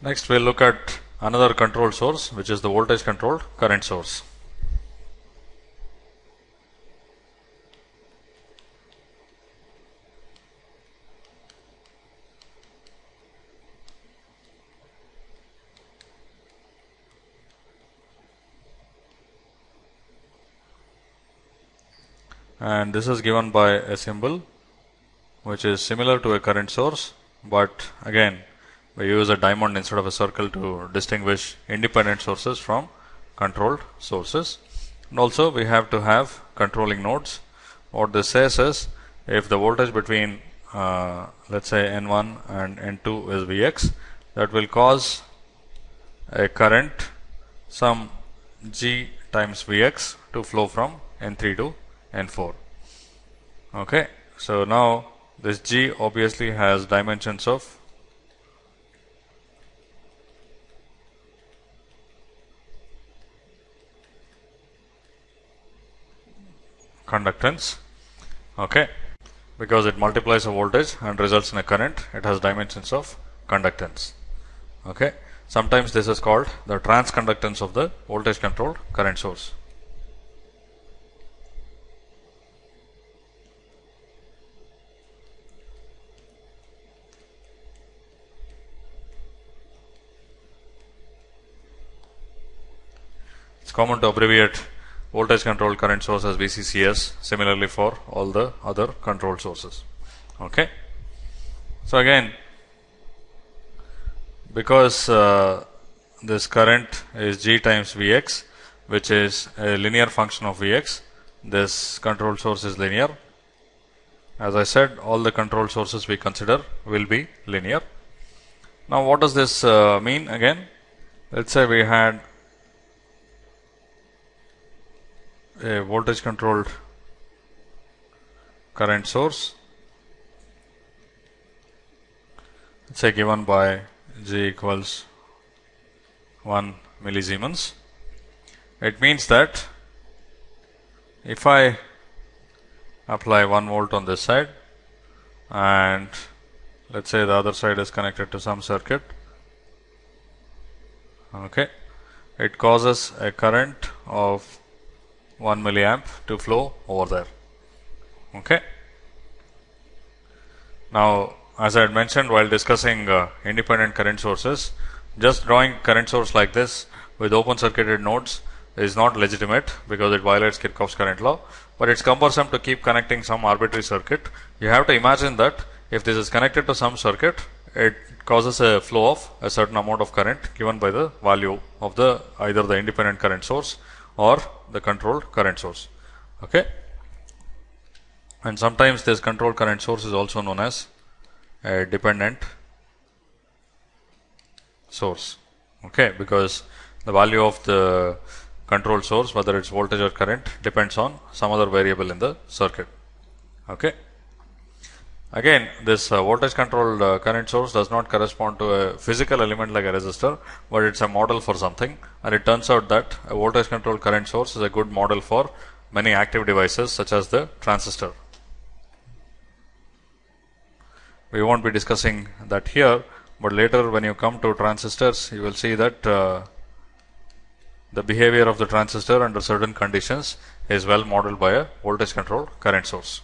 Next we'll look at another control source which is the voltage controlled current source. and this is given by a symbol which is similar to a current source but again we use a diamond instead of a circle to distinguish independent sources from controlled sources. And also we have to have controlling nodes. What this says is if the voltage between uh, let's say n1 and n2 is vx that will cause a current some g times vx to flow from n3 to n4 okay? So now this g obviously has dimensions of conductance okay because it multiplies a voltage and results in a current it has dimensions of conductance okay. Sometimes this is called the transconductance of the voltage controlled current source. It's common to abbreviate voltage control current source as VCCS similarly for all the other control sources. Okay. So again because uh, this current is G times Vx which is a linear function of Vx this control source is linear as I said all the control sources we consider will be linear. Now what does this uh, mean again let us say we had a voltage controlled current source say given by G equals 1 millisiemens. It means that if I apply 1 volt on this side and let us say the other side is connected to some circuit okay it causes a current of 1 milliamp to flow over there. Okay. Now, as I had mentioned while discussing uh, independent current sources, just drawing current source like this with open circuited nodes is not legitimate because it violates Kirchhoff's current law, but it's cumbersome to keep connecting some arbitrary circuit. You have to imagine that if this is connected to some circuit, it causes a flow of a certain amount of current given by the value of the either the independent current source or the controlled current source. Okay. And sometimes this controlled current source is also known as a dependent source. Okay, because the value of the control source, whether it's voltage or current, depends on some other variable in the circuit. Okay. Again, this uh, voltage controlled uh, current source does not correspond to a physical element like a resistor, but it's a model for something. And it turns out that a voltage controlled current source is a good model for many active devices such as the transistor. We won't be discussing that here, but later when you come to transistors, you will see that uh, the behavior of the transistor under certain conditions is well modeled by a voltage controlled current source.